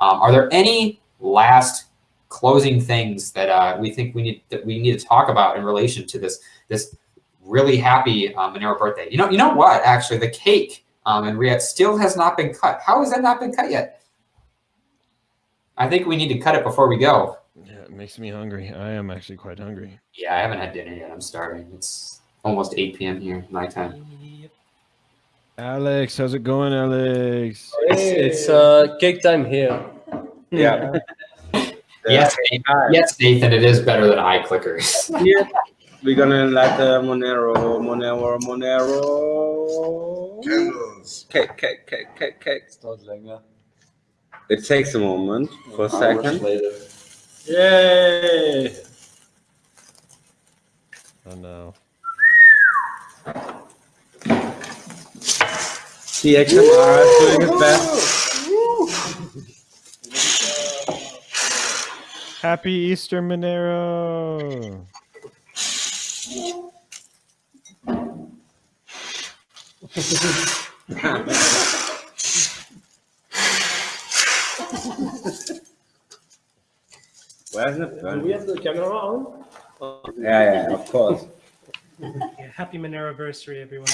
Um, are there any last closing things that uh, we think we need that we need to talk about in relation to this this really happy um, Monero birthday? You know, you know what? Actually, the cake um, in Riyadh still has not been cut. How has that not been cut yet? I think we need to cut it before we go. Yeah, it makes me hungry. I am actually quite hungry. Yeah, I haven't had dinner yet. I'm starving. It's almost 8 p.m. here, nighttime. Alex, how's it going, Alex? It's, it's uh, cake time here. Yeah. Yes, Nathan, yes, Nathan, it is better than eye clickers. Yeah. We're gonna light the Monero, Monero, Monero. Candles. Cake, cake, cake, cake, cake. It's not. It takes a moment for a second. later. Yay! Oh no. CXMR is doing its best. Happy Easter, Monero. Where's it? Do we have the camera on? Yeah, yeah, of course. Yeah, happy Monero anniversary, everyone.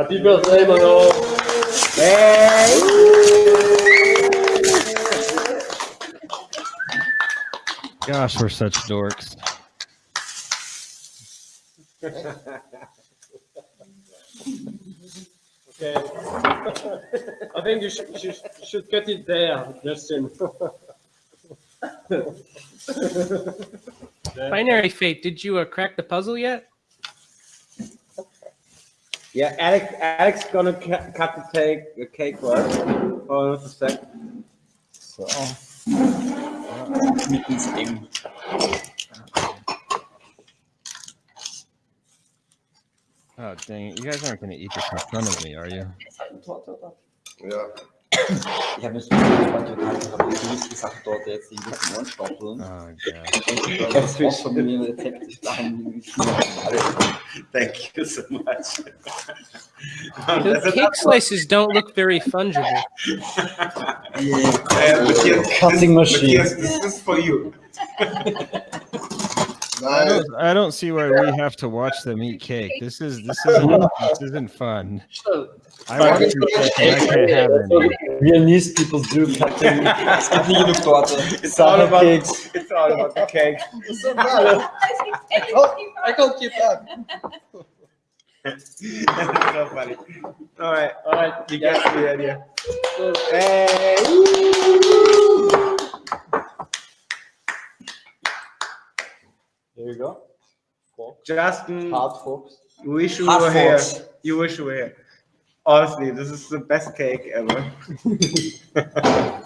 Happy birthday, Mano! Gosh, we're such dorks. Okay. I think you should, should, should cut it there, Justin. Binary Fate, did you uh, crack the puzzle yet? Yeah, Alex, Alex gonna ca- cut the cake, the cake right? Hold on a sec. So. Oh. oh dang it! You guys aren't gonna eat this in front of me, are you? Ja. Ich habe mir gespannt, ich habe die gesagt, dort jetzt die bisschen anstoppeln. Oh god. Ich habe das auch von mir Rezept, ich dachte, Thank you so much. Those cake slices don't look very fungible. Uh, Matthias, Cutting machine. Matthias, this is for you. I don't, I don't see why we have to watch them eat cake. This is this isn't this isn't fun. I want some cake and I can't have any. Viennese people do cutting. es gibt nie genug Torte. It's all Summer about cakes. it's all about the cake. So bad. Oh, I can't keep up. That's so funny. All right, All right, you get the idea. So, Hey! There you go. Justin, Hard forks. you wish you Hard were here. You wish you were here. Honestly, this is the best cake ever.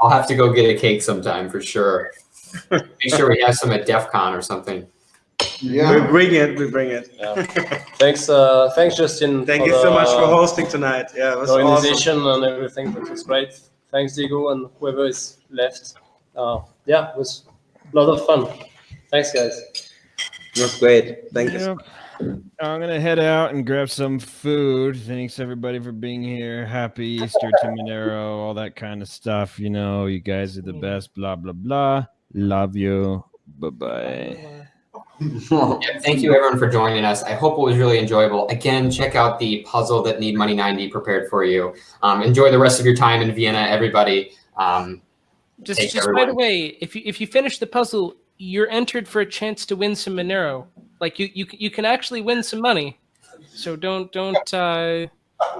I'll have to go get a cake sometime for sure. Make sure we have some at DEF CON or something. Yeah. We Yeah. bring it, we bring it. Yeah. Thanks, uh, thanks, Justin. Thank for you so much for hosting tonight. Yeah, it was awesome. organization and everything. That was great. Thanks, Diego, and whoever is left. Uh, yeah, it was a lot of fun. Thanks, guys. It was great. Thank you. I'm gonna head out and grab some food. Thanks everybody for being here. Happy Easter to Monero, all that kind of stuff. You know, you guys are the best. Blah blah blah. Love you. Bye bye. Yeah, thank you everyone for joining us. I hope it was really enjoyable. Again, check out the puzzle that Need Money 90 prepared for you. Um, enjoy the rest of your time in Vienna, everybody. Um, Just, just by the way, if you if you finish the puzzle, you're entered for a chance to win some Monero. Like you you you can actually win some money. So don't don't uh,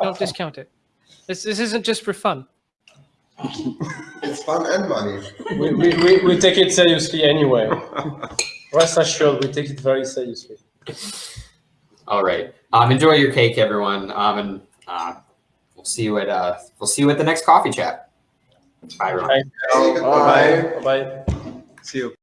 don't discount it. This this isn't just for fun. It's fun and money. We, we, we, we take it seriously anyway. Rest assured, we take it very seriously. all right. Um, enjoy your cake, everyone. Um, and uh, we'll see you at uh, we'll see you at the next coffee chat. Bye, everyone. Thanks. Bye. Bye bye. See you.